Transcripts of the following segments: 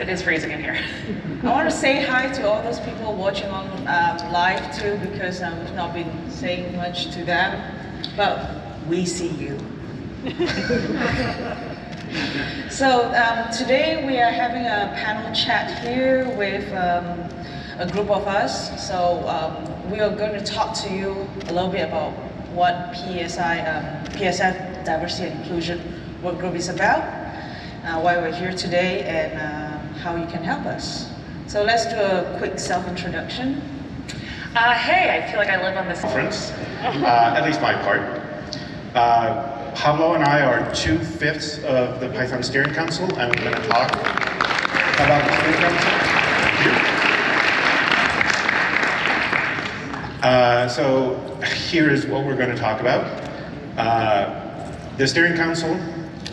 it is freezing in here. I want to say hi to all those people watching on um, live too because um, we've not been saying much to them, but we see you. so um, today we are having a panel chat here with um, a group of us. So um, we are going to talk to you a little bit about what PSI, PSF Diversity and Inclusion Work Group is about, uh, why we're here today, and uh, how you can help us. So let's do a quick self-introduction. Uh, hey, I feel like I live on this conference, uh, at least my part. Uh, Pablo and I are two-fifths of the Python Steering Council, and we're going to talk about the Steering Council. Uh, so here is what we're going to talk about. Uh, the Steering Council,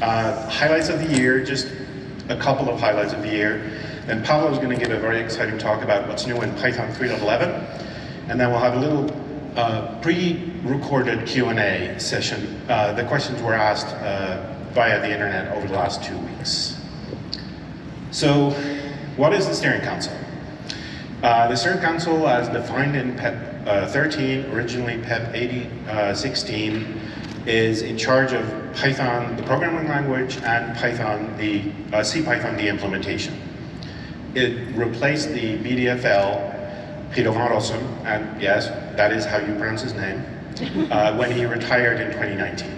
uh, highlights of the year, just a couple of highlights of the year. Then Pablo is going to give a very exciting talk about what's new in Python 3.11. And then we'll have a little uh, pre-recorded Q&A session. Uh, the questions were asked uh, via the internet over the last two weeks. So what is the Steering Council? Uh, the Steering Council, as defined in PEP uh, 13, originally PEP 8016, is in charge of Python, the programming language, and Python, the uh, CPython, the implementation. It replaced the BDFL Peter van Rossum, and yes, that is how you pronounce his name, uh, when he retired in 2019.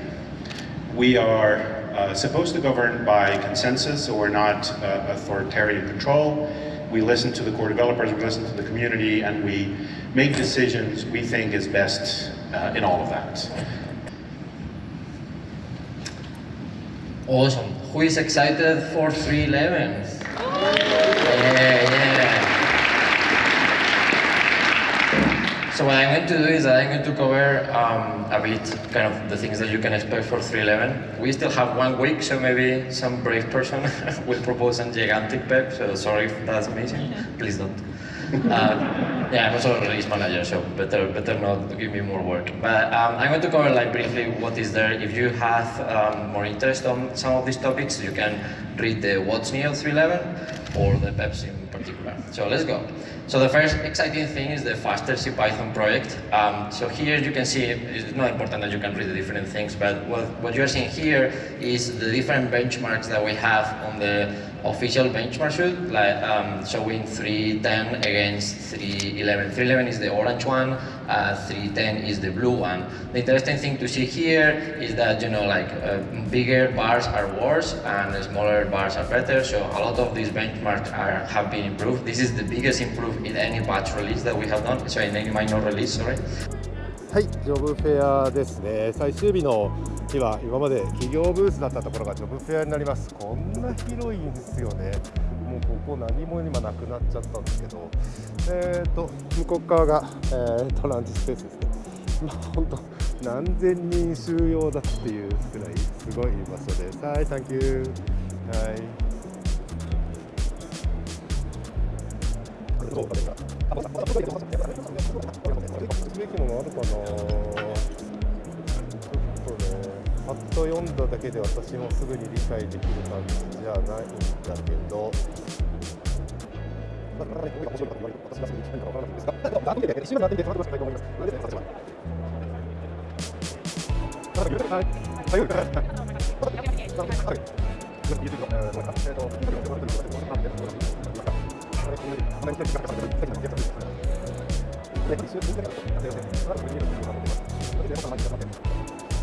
We are uh, supposed to govern by consensus, so we're not uh, authoritarian control. We listen to the core developers, we listen to the community, and we make decisions we think is best uh, in all of that. Awesome. Who is excited for 311? Yeah, yeah. So what I'm going to do is I'm going to cover um, a bit kind of the things that you can expect for 311. We still have one week, so maybe some brave person will propose a gigantic PEP, so sorry if that's amazing. Please don't. Uh, yeah, I'm also a release manager, so better better not give me more work. But um, I'm going to cover like briefly what is there. If you have um, more interest on some of these topics, you can read the What's New 311 or the PEPs in particular. So let's go. So the first exciting thing is the faster CPython project. Um, so here you can see, it's not important that you can read the different things, but what, what you're seeing here is the different benchmarks that we have on the official benchmark sheet, like um, showing 310 against 311. 311 is the orange one, uh, 310 is the blue one. The interesting thing to see here is that, you know, like uh, bigger bars are worse and smaller bars are better. So a lot of these benchmarks are, have been improved. This is the biggest improvement in any batch release that we have done, so in any minor release, sorry. はい、ジョブフェアですね。最終日の ちは今まで企業ブースだったところがジョブフェアになります。こんな広いんですよね。もうここ何も今なくなっちゃったんですけど。えっ、ー、と向こう側が、えー、トランジスペースですね。まあ本当何千人収容だっていうくらいすごい場所です。はいサンキューはい。あ、う、もう、も、も、パッと読んだだけで私もすぐに理解できる感じじゃないんだけど。まあ、なかなか面白い。かと言われる私がすぐに聞くかわからない。んですが、あとで一瞬なってみて、ちょっと待ってください。と思い。ます。それで、させてもらう。はい。はい。はい。はい。はい。はい。こん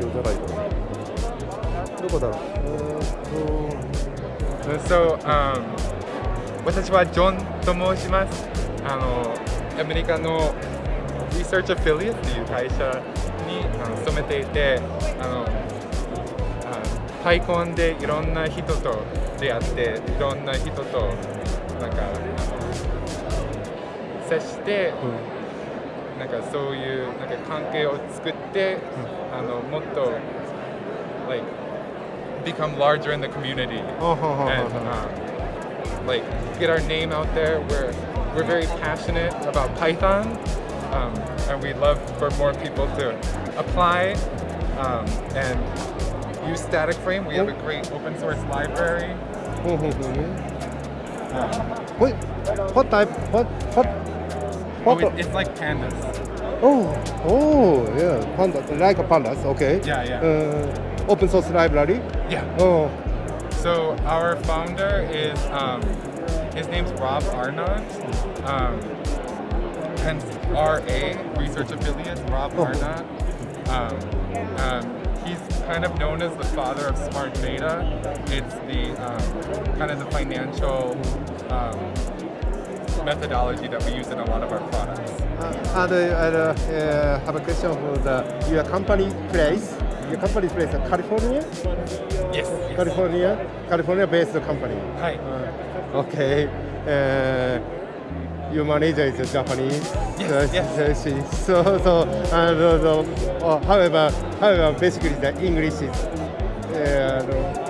じゃないかなどこだろう。えーっ So, um, 私はジョンと申します。あのアメリカの Research Affiliate っていう会社にあの勤めていて、あのあパイコンでいろんな人と出会って、いろんな人となんか接して、なんかそういうなんか関係を作って、あのもっと uh, like become larger in the community oh, and uh, like get our name out there. We're we're very passionate about Python, um, and we love for more people to apply um, and use StaticFrame. We have a great open source library. Mm-hmm. Um, what what type what what? what oh, it's like pandas oh oh yeah panda like a pandas okay Yeah, yeah. Uh, open source library Yeah. oh So our founder is um, his name's Rob Arnott. Um, hence RA Research Affiliate, Rob Oh. Arnott. Um, um, he's kind of known as the father of smart data. It's the um, kind of the financial um, methodology that we use in a lot of our products. Uh, and uh, uh, have a question for the your company place. Your company place in California, Yes. California, California based company. Hi. Uh, okay. Uh, your manager is Japanese. Yes, Uh, yes. she- So so and uh, uh, however however basically the English is uh,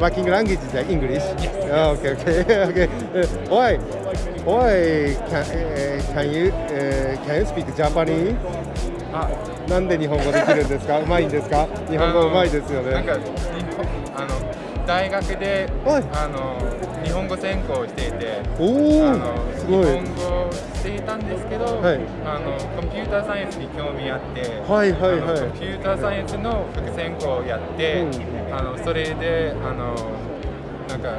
working language is the English. Yes, Oh, okay okay okay. Uh, why why can uh, can you uh, can you speak Japanese? あなんで日本語できるんですか。うまいんですか。日本語うまいですよね。なんかあの大学ではい。あの日本語専攻をしていておあおのすごい。日本語をしていたんですけど、はい。あのコンピューターサイエンスに興味あって、はいはいはい。コンピューターサイエンスの副専攻をやって、うあのそれであのなんか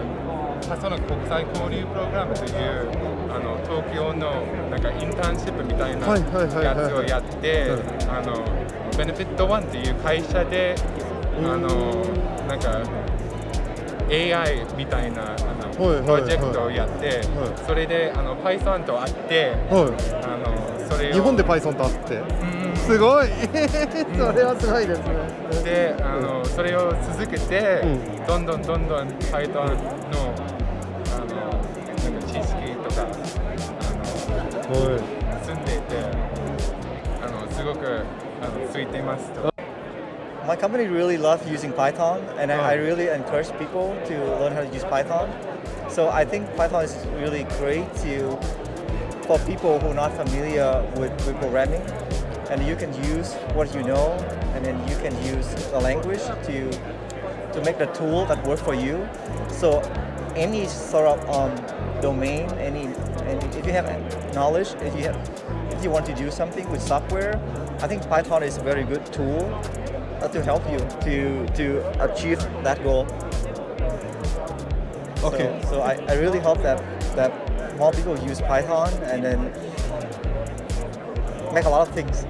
あその国際交流プログラムというあの東京のなんかインターンシップみたいなやつをやってベネフィットワンっていう会社でうん。あのなんか AI みたいなあの、プロジェクトをやって、はいそれであの Python と会って、はあのそれ日本で Python とあって。うんすごい。それはすごいですね。であの、それを続けて、うどんどんどんどん Python のあのなんか知識とかあのはい。住んでいてあのすごくあのついていますと。My company really loves using Python, and I, I Oh. really encourage people to learn how to use Python. So I think Python is really great to for people who are not familiar with, with programming, and you can use what you know, and then you can use the language to to make the tool that works for you. So any sort of um, domain, any, and if you have knowledge, if you have, if you want to do something with software, I think Python is a very good tool to help you to to achieve that goal. Okay. So, so I, I really hope that that more people use Python and then make a lot of things.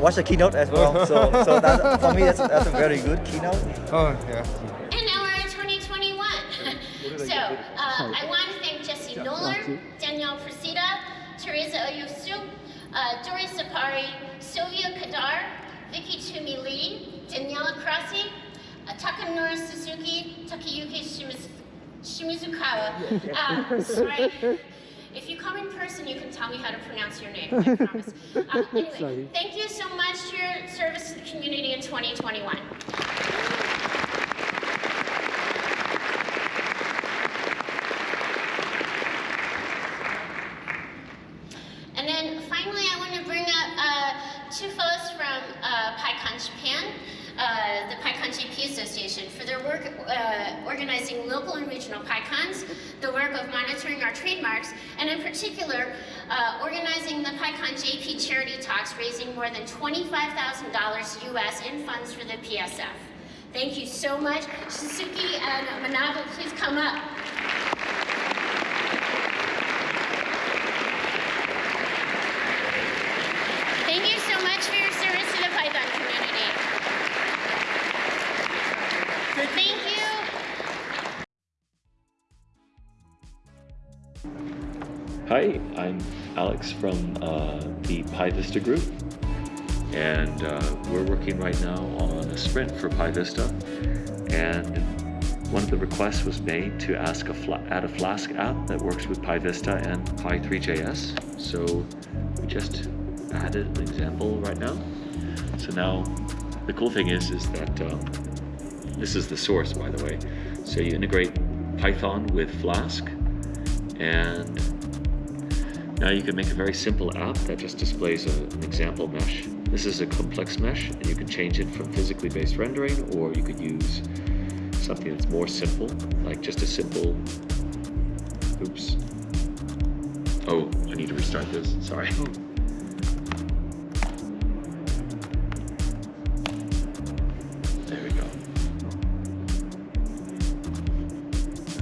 Watch the keynote as well. so so that, for me that's, that's a very good keynote. Oh yeah. And now we're in 2021. so uh, I want to thank Jesse Noller, Danielle Procida, Teresa Oyusu, uh, Doris Sapari, Sylvia Kadar, Vicky Twomey-Lee, Daniela Krasi, uh, Takanori Suzuki, Takayuki Shimiz- Shimizukawa. Uh, sorry. If you come in person, you can tell me how to pronounce your name. I promise. Uh, anyway, thank you so much for your service to the community in 2021. And then finally, I want to bring up uh, two fellows from uh, PyCon Japan, uh, the PyCon JP Association, for their work uh, organizing local and regional PyCons, the work of monitoring our trademarks, and in particular, uh, organizing the PyCon JP charity talks, raising more than $25,000 US in funds for the PSF. Thank you so much. Suzuki and Manabu, please come up. Alex from uh, the PyVista group, and uh, we're working right now on a sprint for PyVista. And one of the requests was made to ask a add a Flask app that works with PyVista and pythreejs. So we just added an example right now. So now the cool thing is, is that um, this is the source, by the way. So you integrate Python with Flask, and now you can make a very simple app that just displays a, an example mesh. This is a complex mesh, and you can change it from physically based rendering, or you could use something that's more simple, like just a simple. Oops. Oh, I need to restart this. Sorry. Hmm. There we go.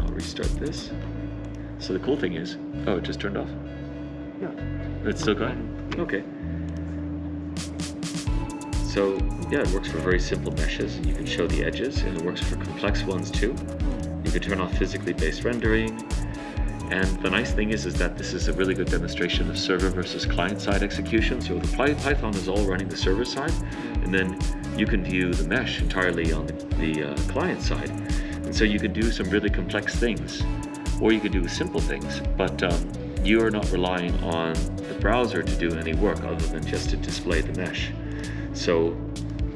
I'll restart this. So the cool thing is, oh, it just turned off. Yeah. It's still going? Okay. So yeah, it works for very simple meshes you can show the edges and it works for complex ones too. You can turn off physically based rendering. And the nice thing is, is that this is a really good demonstration of server versus client side execution. So the Python is all running the server side and then you can view the mesh entirely on the, the uh, client side. And so you can do some really complex things or you can do simple things, but um, you are not relying on the browser to do any work other than just to display the mesh. So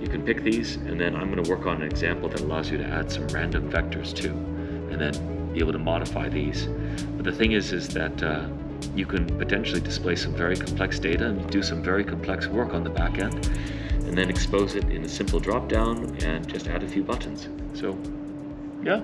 you can pick these, and then I'm going to work on an example that allows you to add some random vectors too, and then be able to modify these. But the thing is, is that uh, you can potentially display some very complex data and do some very complex work on the back end, and then expose it in a simple drop down and just add a few buttons. So, yeah,